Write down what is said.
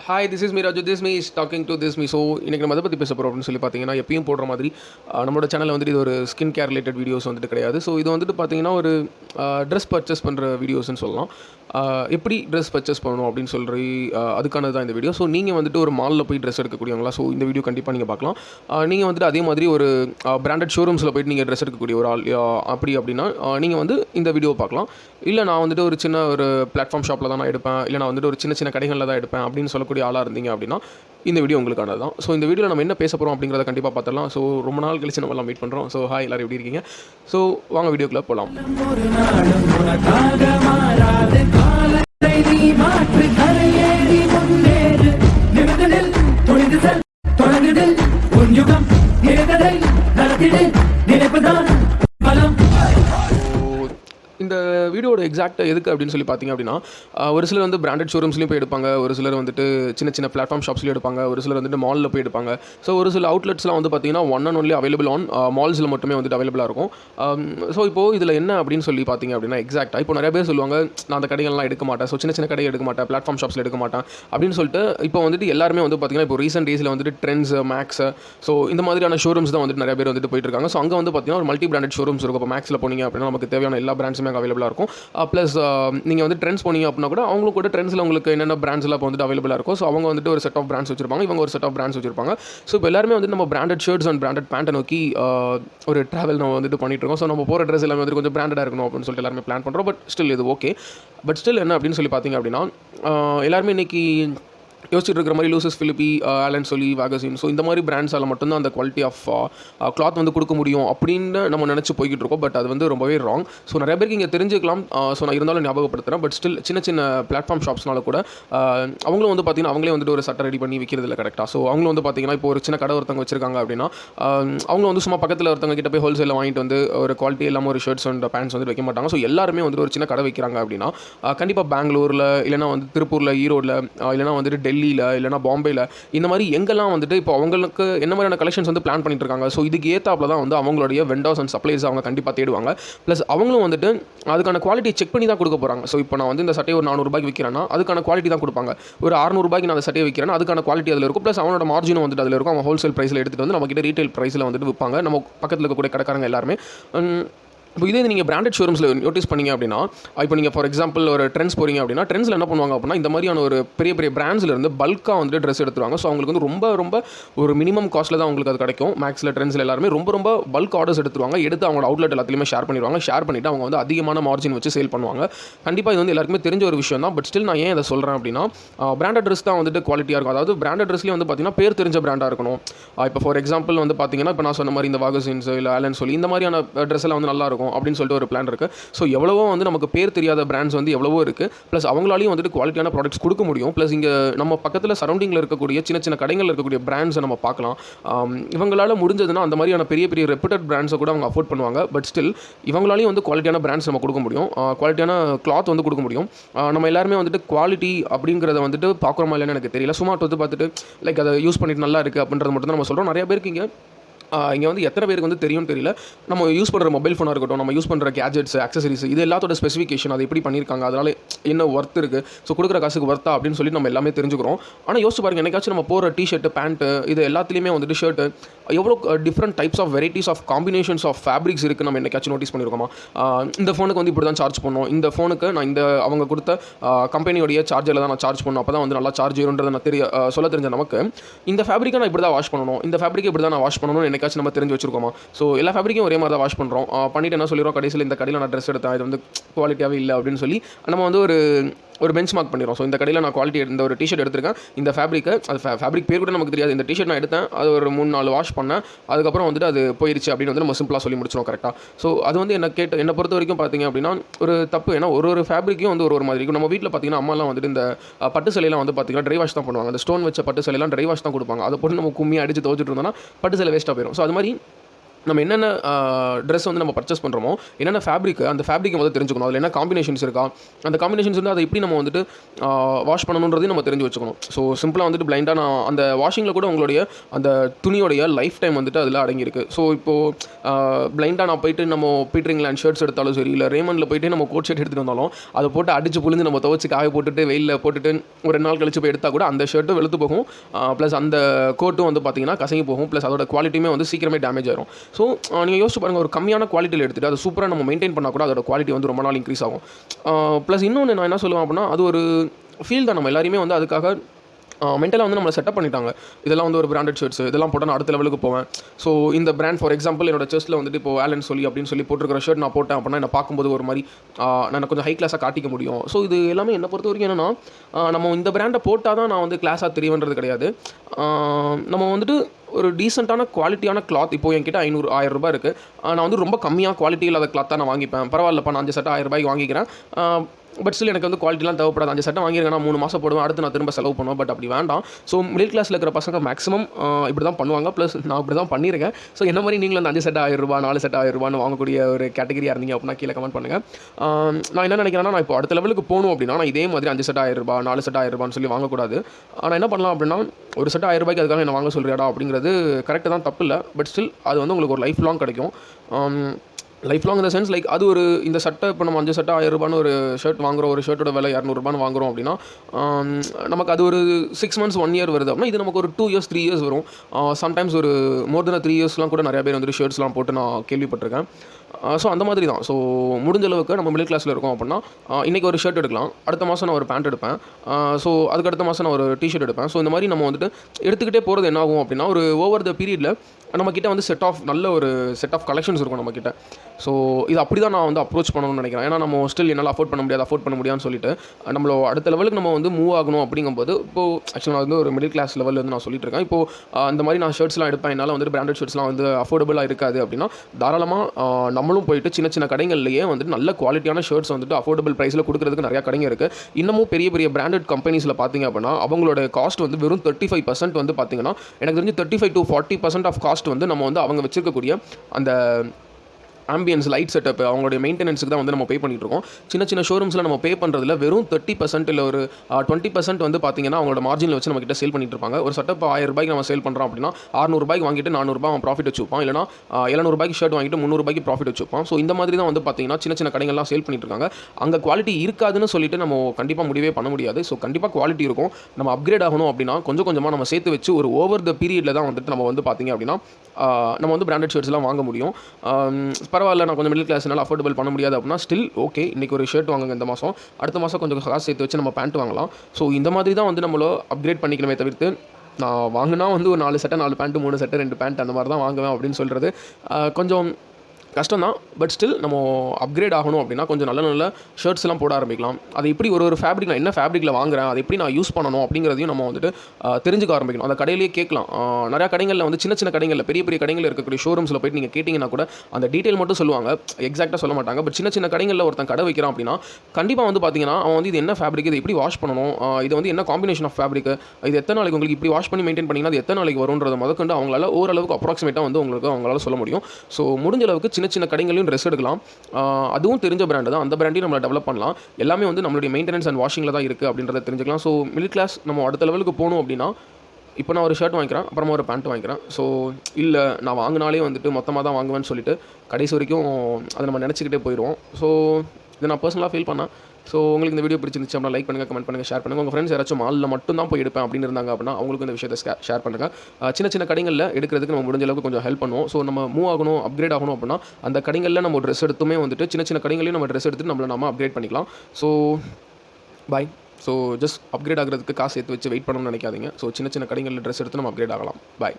Hi this is me Raju this me is talking to this me so இன்றைக்கி நம்ம அதை பற்றி பேச போகிறோம் அப்படின்னு சொல்லி பார்த்தீங்கன்னா எப்பயும் போடுற மாதிரி நம்மளோட சேனலில் வந்துட்டு இது ஒரு ஸ்கின் கேர் ரிலேட்டட் வீடியோஸ் வந்துட்டு கிடையாது. ஸோ இது வந்துட்டு பார்த்தீங்கன்னா ஒரு ட்ரெஸ் பர்ச்சேஸ் பண்ணுற வீடியோஸ்னு சொல்லலாம். எப்படி ட்ரெஸ் பர்ச்சேஸ் பண்ணணும் அப்படின்னு சொல்லி அதுக்கானது தான் இந்த வீடியோ ஸோ நீங்கள் வந்துட்டு ஒரு மாலில் போய் ட்ரெஸ் எடுக்கக்கூடியவங்களா ஸோ இந்த வீடியோ கண்டிப்பாக நீங்கள் பார்க்கலாம். நீங்கள் வந்துட்டு அதே மாதிரி ஒரு பிராண்டட் ஷோரூம்ஸில் போய்ட்டு நீங்கள் ட்ரெஸ் எடுக்கக்கூடிய ஒரு ஆள் அப்படி அப்படின்னா நீங்கள் வந்து இந்த வீடியோ பார்க்கலாம். இல்லை நான் வந்துட்டு ஒரு சின்ன ஒரு பிளாட்ஃபார்ம் ஷாப்பில் தான் நான் எடுப்பேன். இல்லை நான் வந்துட்டு ஒரு சின்ன சின்ன கடைகளில் தான் எடுப்பேன் அப்படின்னு சொல்லக்கூடிய ஆளாக இருந்தீங்க அப்படின்னா இந்த வீடியோ உங்களுக்கானது தான் ஸோ இந்த வீடியோவில் நம்ம என்ன பேச போகிறோம் அப்படிங்கிறத கண்டிப்பாக பார்த்துடலாம் ஸோ ரொம்ப நாள் கழிச்சு நம்ம எல்லாம் மீட் பண்ணுறோம் ஸோ ஹாய் எல்லோரும் எப்படி இருக்கீங்க ஸோ வாங்க வீடியோக்குள்ளே போகலாம் ஒரு நாளும் உனக்காக மாறாது காலத்தை நீ வீடியோட எக்ஸாக்ட் எதுக்கு அப்படின்னு சொல்லி பார்த்தீங்க அப்படின்னா ஒரு சிலர் வந்து பிராண்டட் ஷோரூம்ஸ்லையும் போய் எடுப்பாங்க ஒரு சிலர் வந்துட்டு சின்ன சின்ன பிளாட்ஃபார்ம் ஷாப்ஸ்லையும் எடுப்பாங்க ஒரு சிலர் வந்துட்டு மாலில் போய் எடுப்பாங்க. ஸோ ஒரு சில அவுட்லெட்ஸ்லாம் வந்து பார்த்தீங்கன்னா one and only available on மால்ஸில் மட்டுமே வந்துட்டு அவைலபிளாக இருக்கும். ஸோ இப்போது இதில் என்ன அப்படின்னு சொல்லி பார்த்தீங்க அப்படின்னா எக்ஸாக்டாக இப்போ நிறைய பேர் சொல்லுவாங்க நான் அந்த கடைகள்லாம் எடுக்க மாட்டேன். ஸோ சின்ன சின்ன கடை எடுக்க மாட்டேன். பிளாட்ஃபார்ம் ஷாப்ஸில் எடுக்க மாட்டேன். அப்படின்னு சொல்லிட்டு இப்போ வந்துட்டு எல்லாருமே வந்து பார்த்தீங்கன்னா இப்போ ரீசெண்ட் டேஸில் வந்துட்டு ட்ரெண்ட்ஸ் மேக்ஸ் ஸோ இந்த மாதிரியான ஷோரூம்ஸ் தான் வந்துட்டு நிறைய பேர் வந்துட்டு போயிட்டு இருக்காங்க. ஸோ அங்கே வந்து பார்த்தீங்கன்னா ஒரு மல்டி பிராண்டட் ஷோரூம்ஸ் இருக்கும். இப்போ மேக்ஸில் போனீங்க அப்படின்னா நமக்கு தேவையான எல்லா பிராண்ட்ஸுமே அங்கே அவைலபிளாக இருக்கும். ப்ளஸ் நீங்கள் வந்து ட்ரெண்ட்ஸ் போனீங்க அப்படின்னா கூட அவங்களும் கூட ட்ரெண்ட்ஸில் உங்களுக்கு என்னென்ன பிராண்ட்ஸ்லாம் இப்போ வந்துட்டு அவைலபிளாக இருக்கும் ஸோ அவங்க வந்துட்டு ஒரு செட் ஆஃப் பிராண்ட்ஸ் வச்சிருப்பாங்க. இவங்க ஒரு செட் ஆஃப் பிராண்ட்ஸ் வச்சிருப்பாங்க. ஸோ இப்போ எல்லாருமே வந்து நம்ம பிராண்டட் ஷர்ட்ஸ் அண்ட் பிராண்டட் பேண்ட்டை நோக்கி ஒரு ட்ராவல் நம்ம வந்துட்டு பண்ணிட்டு இருக்கோம். ஸோ நம்ம போகிற ட்ரெஸ் எல்லாமே வந்து கொஞ்சம் பிராண்டடாக இருக்கணும் அப்படின்னு சொல்லிட்டு எல்லாருமே பிளான் பண்ணுறோம் பட் ஸ்டில் இது ஓகே பட் ஸ்டில் என்ன அப்படின்னு சொல்லி பார்த்தீங்க அப்படின்னா எல்லாருமே இன்னைக்கு யோசிச்சுட்டு இருக்கிற மாதிரி லூசஸ் ஃபிலிப்பி ஆலன் சொல்லி வேகசின் ஸோ இந்த மாதிரி பிராண்ட்ஸால் மட்டும்தான் அந்த குவாலிட்டி ஆஃப் கிளாத் வந்து கொடுக்க முடியும் அப்படின்னு நம்ம நினச்சி போய்கிட்டு இருக்கோம் பட் அது வந்து ரொம்பவே ராங் ஸோ நிறைய பேருக்கு இங்கே தெரிஞ்சுக்கலாம். Uh, ஸோ நான் இருந்தாலும் ஞாபகப்படுத்துகிறேன் பட் ஸ்டில் சின்ன சின்ன பிளாட்ஃபார்ம் ஷாப்ஸ்னால கூட uh, அவங்களும் வந்து பார்த்தீங்கன்னா அவங்களே வந்துட்டு ஒரு சட்டை ரெடி பண்ணி விற்கிறது இல்லை கரெக்டாக ஸோ அவங்களும் வந்து பார்த்திங்கன்னா இப்போ ஒரு சின்ன கடை ஒருத்தவங்க வச்சிருக்காங்க அப்படின்னா um, அவங்க வந்து சும்மா பக்கத்தில் ஒருத்தவங்க கிட்ட போய் ஹோல்சேலில் வாங்கிட்டு வந்து ஒரு குவாலிட்டி இல்லாமல் ஒரு ஷர்ட்ஸ் அண்ட் பேண்ட்ஸ் வந்து வைக்க மாட்டாங்க. ஸோ எல்லாருமே வந்துட்டு ஒரு சின்ன கடை வைக்கிறாங்க அப்படின்னா uh, கண்டிப்பாக பெங்களூரில் இல்லைனா வந்து திருப்பூரில் ஈரோடில் இல்லைனா வந்துட்டு டெல்லியில் இல்லைனா பாம்பேயில் இந்த மாதிரி எங்கெல்லாம் வந்துட்டு இப்போ அவங்களுக்கு என்ன மாதிரியான கலெக்ஷன்ஸ் வந்து பிளான் பண்ணிட்டு இருக்காங்க ஸோ இதுக்கு ஏத்தாப்புல தான் வந்து அவங்களுடைய வெண்டர்ஸ் அண்ட் சப்ளைஸ் அவங்க கண்டிப்பாக தேடுவாங்க. ப்ளஸ் அவங்களும் வந்துட்டு அதுக்கான குவாலிட்டி செக் பண்ணி தான் கொடுக்க போகிறாங்க ஸோ இப்போ நான் வந்து இந்த சட்டையை ஒரு நானூறுபாய்க்கு விற்கிறேன்னா அதுக்கான குவாலிட்டி தான் கொடுப்பாங்க. ஒரு அறுநூறுபாய்க்கு நான் அந்த சட்டையை விற்கிறேன்னா அதுக்கான குவாலிட்டி அதில் இருக்கும். ப்ளஸ் அவனோட மார்ஜினும் வந்துட்டு அதில் இருக்கும். அவன் ஹோல்சேல் ப்ரைஸில் எடுத்துகிட்டு வந்து நம்மக்கிட்ட ரீட்டைல் ப்ரைஸில் வந்துட்டு விற்பாங்க நம்ம பக்கத்தில் இருக்கக்கூடிய கடைக்காரங்க எல்லாருமே. இப்போ இதே நீங்கள் பிராண்டட் ஷோரூம்ஸில் நோட்டீஸ் பண்ணீங்க அப்படின்னா இப்போ நீங்கள் ஃபார் எக்ஸாம்பிள் ஒரு ட்ரெண்ட்ஸ் போறீங்க அப்படின்னா ட்ரெண்ட்ஸில் என்ன பண்ணுவாங்க அப்படின்னா இந்த மாதிரியான ஒரு பெரிய பெரிய பிராண்ட்ஸ்லேருந்து பல்காக வந்துட்டு ட்ரெஸ் எடுத்துருவாங்க. ஸோ அவங்களுக்கு வந்து ரொம்ப ரொம்ப ஒரு மினிமம் காஸ்ட்டில் தான் உங்களுக்கு அது கிடைக்கும். மேக்ஸில் ட்ரெண்ட்ஸில் எல்லாருமே ரொம்ப ரொம்ப பல்க் ஆர்டர்ஸ் எடுத்துருவாங்க. எடுத்து அவங்களோட அவுட்லெட் எல்லாத்துலேயுமே ஷேர் பண்ணிடுவாங்க. ஷேர் பண்ணிவிட்டு அவங்க வந்து அதிகமான மார்ஜின் வச்சு சேல் பண்ணுவாங்க. கண்டிப்பாக இது வந்து எல்லாருக்குமே தெரிஞ்ச ஒரு விஷயம் தான். பட் ஸ்டில் நான் ஏன் இதை சொல்கிறேன் அப்படின்னா பிராண்டட் ட்ரெஸ் தான் வந்துட்டு குவாலிட்டியாக இருக்கும். அதாவது பிராண்டட் ட்ரெஸ்லேயே வந்து பார்த்தீங்கன்னா பேர் தெரிஞ்ச பிராண்டாக இருக்கணும். இப்போ ஃபார் எக்ஸாம்பிள் வந்து பார்த்தீங்கன்னா இப்போ நான் சொன்ன மாதிரி இந்த வாகசின்ஸ் இல்லை ஆலன் சொல்லி இந்த மாதிரியான ட்ரெஸ் எல்லாம் வந்து நல்லா இருக்கும் அப்படின்னு சொல்லிட்டு ஒரு பிளான் இருக்குது ஸோ எவ்வளவோ வந்து நமக்கு பேர் தெரியாத பிராண்ட்ஸ் வந்து எவ்வளவோ இருக்குது ப்ளஸ் அவங்களாலையும் வந்துட்டு குவாலிட்டியான ப்ராடக்ட்ஸ் கொடுக்க முடியும். ப்ளஸ் இங்கே நம்ம பக்கத்தில் சரௌண்டிங்கில் இருக்கக்கூடிய சின்ன சின்ன கடைகளில் இருக்கக்கூடிய பிராண்ட்ஸை நம்ம பார்க்கலாம். இவங்களால் முடிஞ்சதுன்னா அந்த மாதிரியான பெரிய பெரிய ரெப்யூட்டட் பிராண்ட்ஸை கூட அவங்க அஃபோர்ட் பண்ணுவாங்க. பட் ஸ்டில் இவங்களாலையும் வந்து குவாலிட்டியான பிராண்ட்ஸ் நம்ம கொடுக்க முடியும். குவாலிட்டியான கிளாத் வந்து கொடுக்க முடியும். நம்ம எல்லாருமே வந்துட்டு குவாலிட்டி அப்படிங்கிறத வந்துட்டு பார்க்குறோமா இல்லைன்னு எனக்கு தெரியல. சும்மா வந்து பார்த்துட்டு லைக் அதை யூஸ் பண்ணிட்டு நல்லா இருக்குது அப்படின்றது மட்டும் தான் நம்ம சொல்கிறோம் நிறைய பேருக்கு இங்கே இங்கே வந்து எத்தனை பேருக்கு வந்து தெரியும் தெரியல. நம்ம யூஸ் பண்ணுற மொபைல் ஃபோனாக இருக்கட்டும் நம்ம யூஸ் பண்ணுற கேஜெட்ஸ் அக்சசரிஸ் இது எல்லாத்தோட ஸ்பெசிஃபிகேஷன் அது எப்படி பண்ணியிருக்காங்க அதனால என்ன ஒர்த் இருக்குது ஸோ கொடுக்குற காசுக்கு ஒர்த்தா அப்படின்னு சொல்லி நம்ம எல்லாமே தெரிஞ்சுக்கிறோம். ஆனால் யோசிச்சு பாருங்கள் என்னைக்காச்சும் நம்ம போகிற டிஷர்ட்டு பேண்ட்டு இது எல்லாத்துலேயுமே வந்துட்டு ஷர்ட்டு எவ்வளோ different types of varieties of combinations of fabrics இருக்குது நம்ம என்னைக்காச்சும் நோட்டீஸ் பண்ணியிருக்கோமா இந்த ஃபோனுக்கு வந்து இப்படி தான் சார்ஜ் பண்ணணும் இந்த ஃபோனுக்கு நான் இந்த அவங்க கொடுத்த கம்பெனியோடைய சார்ஜரில் தான் நான் சார்ஜ் பண்ணணும் அப்போ தான் வந்து நல்லா சார்ஜ் ஏறுன்றதை நான் தெரிய சொல்ல தெரிஞ்ச நமக்கு இந்த ஃபேப்ரிக்கை நான் இப்படி தான் வாஷ் பண்ணணும். இந்த ஃபேப்ரிக்கை இப்படி தான் நான் வாஷ் பண்ணணும்னு என்னைக்காச்சும் நம்ம தெரிஞ்சு வச்சிருக்கோமா? ஸோ எல்லா ஃபேப்ரிக்கும் ஒரே மாதிரி தான் வாஷ் பண்ணுறோம் பண்ணிட்டு என்ன சொல்லிடுறோம்? கடைசியில் இந்த கடையில் நான் ட்ரெஸ் எடுத்தேன். இது வந்து குவாலிட்டியாகவே இல்லை அப்படின்னு சொல்லி நம்ம வந்து ஒரு ஒரு பெஞ்ச் மார்க் பண்ணிடும் ஸோ இந்த கடையில் நான் குவாலிட்டி இந்த ஒரு டிஷர்ட் எடுத்திருக்கேன். இந்த ஃபேப்ரிக்கை அது ஃபேப்ரிக் பேர் கூட நமக்கு தெரியாது. இந்த டிஷர்ட் நான் எடுத்தேன். அது ஒரு மூணு நாலு வாஷ் பண்ணேன். அதுக்கப்புறம் வந்துட்டு அது போயிருச்சு அப்படின்னு வந்து நம்ம சிம்பிளாக சொல்லி முடிச்சிடும் கரெக்டாக ஸோ அது வந்து என்ன கேட்டு என்னை பொறுத்த வரைக்கும் பார்த்தீங்க அப்படின்னா ஒரு தப்பு. ஏன்னா ஒரு ஒரு ஃபேப்ரிக்கும் வந்து ஒரு ஒரு மாதிரி இருக்கும். நம்ம வீட்டில் பார்த்தீங்கன்னா அம்மாலாம் வந்துட்டு இந்த பட்டு சிலையெல்லாம் வந்து பார்த்தீங்கன்னா ட்ரை வாஷ் தான் பண்ணுவாங்க. அந்த ஸ்டோன் வச்ச பட்டு சிலையெல்லாம் ட்ரை வாஷ் தான் கொடுப்பாங்க. அதை போட்டு நம்ம கும்மி அடிச்சு துவச்சிட்டு இருந்தோம்னா பட்டு சிலை வேஸ்ட்டாக போயிடும் ஸோ அது மாதிரி நம்ம என்னென்ன ட்ரெஸ் வந்து நம்ம பர்ச்சேஸ் பண்ணுறோமோ என்னென்ன ஃபேப்ரிக் அந்த ஃபேப்ரிக்கை வந்து தெரிஞ்சுக்கணும். அதில் என்ன காம்பினேஷன்ஸ் இருக்கா? அந்த காம்பினேஷன்ஸ் வந்து அதை எப்படி நம்ம வந்துட்டு வாஷ் பண்ணணுன்றதையும் நம்ம தெரிஞ்சு வச்சுக்கணும். ஸோ சிம்பிளாக வந்துட்டு பிளைண்டாக நான் அந்த வாஷிங்கில் கூட உங்களுடைய அந்த துணியோடைய லைஃப் டைம் வந்துட்டு அதில் அடங்கியிருக்கு. ஸோ இப்போது பிளைண்டாக நான் போயிட்டு நம்ம பீட்டர் இங்கிலாண்ட் ஷர்ட்ஸ் எடுத்தாலும் சரி இல்லை ரேமண்டில் போயிட்டு நம்ம கோட் ஷர்ட் எடுத்துகிட்டு வந்தாலும் அதை போட்டு அடிச்சு புழிஞ்சு நம்ம துவச்சி காய போட்டுட்டு வெயிலில் போட்டுட்டு ஒரு ரெண்டு நாள் கழிச்சு போய் எடுத்தால் கூட அந்த ஷர்ட்டும் வெளுத்து போகும். ப்ளஸ் அந்த கோட்டும் வந்து பார்த்தீங்கன்னா கசங்கி போகும். ப்ளஸ் அதோட குவாலிட்டியுமே வந்து சீக்கிரமே டேமேஜ் ஆயிரும். ஸோ நீங்கள் யோசிச்சு பாருங்கள் ஒரு கம்மியான குவாலிட்டியில் எடுத்துகிட்டு அதை சூப்பராக நம்ம மெயின்டைன் பண்ணால் கூட அதோட குவாலிட்டி வந்து ரொம்ப நாள் இன்க்ரீஸ் ஆகும். ப்ளஸ் இன்னொன்று நான் என்ன சொல்லுவேன் அப்படின்னா அது ஒரு ஃபீல் தான் நம்ம எல்லாருமே வந்து அதுக்காக மென்டலாக வந்து நம்மளை செட்டப் பண்ணிட்டாங்க. இதெல்லாம் வந்து ஒரு பிராண்டட் ஷர்ட்ஸ் இதெல்லாம் போட்டால் நான் அடுத்த லெவலுக்கு போவேன். ஸோ இந்த பிராண்ட் ஃபார் எக்ஸாம்பிள் என்னோட செஸ்ட்டில் வந்துட்டு இப்போ வேலன் சொல்லி அப்படின்னு சொல்லி போட்டிருக்கிற ஷர்ட் நான் போட்டேன் அப்படின்னா என்ன பார்க்கும்போது ஒரு மாதிரி நான் கொஞ்சம் ஹை கிளாஸாக காட்டிக்க முடியும். ஸோ இது எல்லாமே என்னை பொறுத்த வரைக்கும் என்னென்னா நம்ம இந்த பிராண்டை போட்டால் தான் நான் வந்து கிளாஸாக தெரியவன்றது கிடையாது. நம்ம வந்துட்டு ஒரு டீசெண்டான குவாலிட்டியான கிளாத் இப்போ என்கிட்ட ஐநூறு ஆயிரம் ரூபாய் இருக்குது நான் வந்து ரொம்ப கம்மியாக குவாலிட்டி இல்லாத கிளாத்தாக நான் வாங்கிப்பேன். பரவாயில்லப்பா நான் அஞ்சு சட்டை ஆயிரம் ரூபாய்க்கு வாங்கிக்கிறேன். பட் ஸ்டில் எனக்கு வந்து குவாலிட்டிலாம் தேவைப்படாது. அஞ்சு சட்டை வாங்கியிருக்கேன் நான் மூணு மாதம் போடுவேன். அடுத்து நான் திரும்ப செலவு பண்ணுவேன். பட் அப்படி வேண்டாம். ஸோ மிடில் கிளாஸில் இருக்கிற பசங்க மேக்ஸிமம் இப்படி தான் பண்ணுவாங்க. ப்ளஸ் நான் இப்படி தான் பண்ணியிருக்கேன். ஸோ என்ன மாதிரி நீங்களும் அந்த அஞ்சு செட் ஆயிரம் ரூபா நாலு சட்டை ஆயிரம் ரூபான்னு வாங்கக்கூடிய ஒரு கேட்டகரியாக இருந்தீங்க அப்படின்னா கீழே கமெண்ட் பண்ணுங்கள் நான் என்ன நினைக்கிறேன்னா நான் இப்போ அடுத்த லெவலுக்கு போகணும் அப்படின்னா நான் இதே மாதிரி அஞ்சு செட் ஆயிரம் ரூபா நாலு சட்டை ஆயிரம் ரூபான்னு சொல்லி வாங்கக்கூடாது. ஆனால் என்ன பண்ணலாம் அப்படின்னா ஒரு சட்டை ஆயிரம் ரூபாய்க்கு அதுக்காக என்ன வாங்க சொல்கிறியாடா அப்படிங்கிறது கரெக்டு தான் தப்பு இல்லை பட் ஸ்டில் அது வந்து உங்களுக்கு ஒரு லைஃப் லாங் கிடைக்கும் லைஃப் லாங் இந்த சென்ஸ் லைக் அது ஒரு இந்த சட்டை இப்போ நம்ம அஞ்சு சட்டை ஆயிரம் ரூபான்னு ஒரு ஷர்ட் வாங்குறோம் ஒரு ஷர்ட்டோட விலை இரநூறுபான்னு வாங்குறோம் அப்படின்னா um, நமக்கு அது ஒரு சிக்ஸ் மந்த்ஸ் ஒன் இயர் வருது அப்படின்னா இது நமக்கு ஒரு டூ இயர்ஸ் த்ரீ இயர்ஸ் வரும். Uh, சம்டைம்ஸ் ஒரு மோர் தென் த்ரீ இயர்ஸ்லாம் கூட நிறையா பேர் வந்துட்டு ஷர்ட்ஸ்லாம் போட்டு நான் கேள்விப்பட்டிருக்கேன். ஸோ அந்த மாதிரி தான் ஸோ முடிஞ்ச அளவுக்கு நம்ம மிடில் கிளாஸில் இருக்கோம் அப்படின்னா இன்றைக்கி ஒரு ஷர்ட் எடுக்கலாம். அடுத்த மாதம் நான் ஒரு பேண்ட் எடுப்பேன். ஸோ அதுக்கு அடுத்த மாதம் நான் ஒரு டிஷர்ட் எடுப்பேன். ஸோ இந்த மாதிரி நம்ம வந்துட்டு எடுத்துக்கிட்டே போகிறது என்ன ஆகும் அப்படின்னா ஒரு ஓவர் த பீரியடில் நம்மக்கிட்ட வந்து செட் ஆஃப் நல்ல ஒரு செட் ஆஃப் கலெக்ஷன்ஸ் இருக்கும் நம்மக்கிட்ட ஸோ இது அப்படி தான் நான் வந்து அப்ரோச் பண்ணணும்னு நினைக்கிறேன். ஏன்னா நம்ம ஸ்டில் என்னால் அஃபோர்ட் பண்ண முடியாது அஃபோர்ட் பண்ண முடியாதுன்னு சொல்லிட்டு நம்மளோ அடுத்த லெவலுக்கு நம்ம வந்து மூவ் ஆகணும் அப்படிங்கும்போது இப்போ ஆக்சுவலாக நான் வந்து ஒரு மிடில் கிளாஸ் லெவலில் வந்து நான் சொல்லிட்டு இருக்கேன். இப்போது அந்த மாதிரி நான் ஷர்ட்ஸ்லாம் எடுப்பேன். என்னால் வந்துட்டு பிராண்டட் ஷர்ட்ஸ்லாம் வந்து அஃபோர்டபுளாக இருக்காது அப்படின்னா தாராளமாக நம்மளும் போயிட்டு சின்ன சின்ன கடைகள்லேயே வந்துட்டு நல்ல குவாலிட்டியான ஷர்ட்ஸ் வந்துட்டு அஃபோர்டபுள் ப்ரைஸில் கொடுக்குறதுக்கு நிறையா கடைங்க இருக்குது இன்னமும் பெரிய பெரிய பிராண்டட் கம்பெனிஸில் பார்த்தீங்க அப்படின்னா அவங்களோட காஸ்ட் வந்து வெறும் தேர்ட்டி ஃபைவ் பர்சன்ட் வந்து பார்த்தீங்கன்னா எனக்கு தெரிஞ்சு thirty five to forty percent of cost வந்து நம்ம வந்து அவங்க வச்சிருக்கக்கூடிய அந்த ஆம்பியன்ஸ் லைட் செட்டப் அவங்களுடைய மெயின்டெனன்ஸுக்கு தான் வந்து நம்ம பே பண்ணிட்டு இருக்கோம். சின்ன சின்ன ஷோரூம்ஸில் நம்ம பே பண்ணுறதுல வெறும் தேர்ட்டி பர்சன்ட் இல்லை ஒரு டுவெண்ட்டி பர்சன்ட் வந்து பார்த்தீங்கன்னா அவங்களோட மார்ஜினில் வச்சு நம்ம கிட்ட சேல் பண்ணிட்டு இருப்பாங்க. ஒரு செட்டப் ஆயிரம் ரூபாய்க்கு நம்ம சேல் பண்ணுறோம் அப்படின்னா அறுநூறுபாய்க்கு வாங்கிட்டு நானூறுபா அவன் ப்ராஃபிட் வச்சுப்பான். இல்லைனா எழுநூறுபாய்க்கு ஷர்ட் வாங்கிட்டு முந்நூறுபாய்க்கு ப்ராஃபிட் வச்சுப்பான். ஸோ இந்த மாதிரி தான் வந்து பார்த்தீங்கன்னா சின்ன சின்ன கடைகள்லாம் சேல் பண்ணிட்டு இருக்காங்க. அங்கே குவாலிட்டி இருக்காதுன்னு சொல்லிட்டு நம்ம கண்டிப்பாக முடிவே பண்ண முடியாது. ஸோ கண்டிப்பாக குவாலிட்டி இருக்கும். நம்ம அப்கிரேட் ஆகணும் அப்படின்னா கொஞ்சம் கொஞ்சமாக நம்ம சேர்த்து வச்சு ஒரு ஓவர் த பீரியடில் தான் வந்துட்டு நம்ம வந்து பார்த்தீங்க அப்படின்னா நம்ம வந்து பிராண்டட் ஷர்ட்ஸ்லாம் வாங்க முடியும். பரவாயில்ல நான் கொஞ்சம் மிடில் கிளாஸ்னால அஃபோர்டபுள் பண்ண முடியாது அப்படின்னா ஸ்டில் ஓகே இன்றைக்கி ஒரு ஷர்ட் வாங்குங்க இந்த மாதம் அடுத்த மாதம் கொஞ்சம் காசு சேர்த்து வச்சு நம்ம பேண்ட் வாங்கலாம். ஸோ இந்த மாதிரி தான் வந்து நம்மளோ அப்கிரேட் பண்ணிக்கணுமே தவிர்த்து நான் வாங்கினா வந்து ஒரு நாலு சட்டை நாலு பேண்ட்டு மூணு சட்டை ரெண்டு பேண்ட் அந்த மாதிரி தான் வாங்குவேன் அப்படின்னு சொல்கிறது கொஞ்சம் கஷ்டம் தான் பட் ஸ்டில் நம்ம அப்கிரேட் ஆகணும் அப்படின்னா கொஞ்சம் நல்ல நல்ல ஷர்ட்ஸ் எல்லாம் போட ஆரம்பிக்கலாம். அது எப்படி ஒரு ஒரு ஃபேப்ரிக் நான் என்ன ஃபேப்ரிக்கில் வாங்குறேன் அதை எப்படி நான் யூஸ் பண்ணணும் அப்படிங்கிறதையும் நம்ம வந்துட்டு தெரிஞ்சுக்க ஆரம்பிக்கணும். அந்த கடையிலேயே கேட்கலாம். நிறையா கடைகளில் வந்து சின்ன சின்ன கடைகளில் பெரிய பெரிய கடைகளில் இருக்கக்கூடிய ஷோரூம்ஸில் போயிட்டு நீங்கள் கேட்டிங்கன்னா கூட அந்த டீட்டெயில் மட்டும் சொல்லுவாங்க. எக்ஸாக்டாக சொல்ல மாட்டாங்க. பட் சின்ன சின்ன கடைகளில் ஒருத்தன் கடை வைக்கிறான் அப்படின்னா கண்டிப்பாக வந்து பார்த்தீங்கன்னா அவன் வந்து இது என்ன ஃபேப்ரிக் இது எப்படி வாஷ் பண்ணணும் இது வந்து என்ன காம்பினேஷன் ஆஃப் ஃபேப்ரிக் இது எத்தனை நாளைக்கு உங்களுக்கு இப்படி வாஷ் பண்ணி மெயின்டைன் பண்ணிங்கன்னா அது எத்தனை நாளைக்கு வரும்ன்றத முதற்கொண்டு அவங்களால ஓரளவுக்கு அப்ராக்சிமேட்டாக வந்து உங்களுக்கு அவங்களால சொல்ல முடியும். ஸோ முடிஞ்ச அளவுக்கு சின்ன சின்ன கடைகளையும் ட்ரெஸ் எடுக்கலாம். அதுவும் தெரிஞ்ச பிராண்டு தான். அந்த பிராண்டையும் நம்ம டெவலப் பண்ணலாம். எல்லாமே வந்து நம்மளுடைய மெயின்டெனன்ஸ் அண்ட் வாஷிங்கில் தான் இருக்குது அப்படின்றத தெரிஞ்சுக்கலாம். ஸோ மிடில் கிளாஸ் நம்ம அடுத்த லெவலுக்கு போகணும் அப்படின்னா இப்போ நான் ஒரு ஷர்ட் வாங்கிக்கிறேன் அப்புறமா ஒரு பேண்ட் வாங்கிக்கிறேன். ஸோ இல்லை நான் வாங்கினாலே வந்துட்டு மொத்தமாக தான் வாங்குவேன்னு சொல்லிட்டு கடைசி வரைக்கும் அதை நம்ம நினச்சிக்கிட்டே போயிடுவோம். ஸோ இதை நான் பர்சனலாக ஃபீல் பண்ணேன். ஸோ உங்களுக்கு இந்த வீடியோ பிடிச்சிருந்துச்சு அப்படின்னா லைக் பண்ணுங்கள் கமெண்ட் பண்ணுங்கள் ஷேர் பண்ணுங்கள் உங்கள் ஃப்ரெண்ட்ஸ் யாராச்சும் மாலில் மட்டும் தான் போய் எடுப்பேன் அப்படின்னு இருந்தாங்க அப்படின்னா அவங்களுக்கு இந்த விஷயத்தை ஷேர் பண்ணுங்கள் சின்ன சின்ன கடைகளில் எடுக்கிறதுக்கு நம்ம முடிஞ்ச அளவுக்கு கொஞ்சம் ஹெல்ப் பண்ணுவோம். ஸோ நம்ம மூவ் ஆகணும் அப்கிரேட் ஆகணும் அப்படின்னா அந்த கடைகளில் நம்ம ட்ரெஸ் எடுத்துமே வந்துட்டு சின்ன சின்ன கடைகளையும் நம்ம ட்ரெஸ் எடுத்து நம்மளை நம்ம அப்கிரேட் பண்ணிக்கலாம். So boy so just upgrade ஆகிறதுக்கு காசு எடுத்து வச்சு வெயிட் பண்ணணும்னு நினைக்காதீங்க. ஸோ சின்ன சின்ன கடைகளில் ட்ரெஸ் எடுத்து நம்ம அப்கிரேட் ஆகலாம். பாய்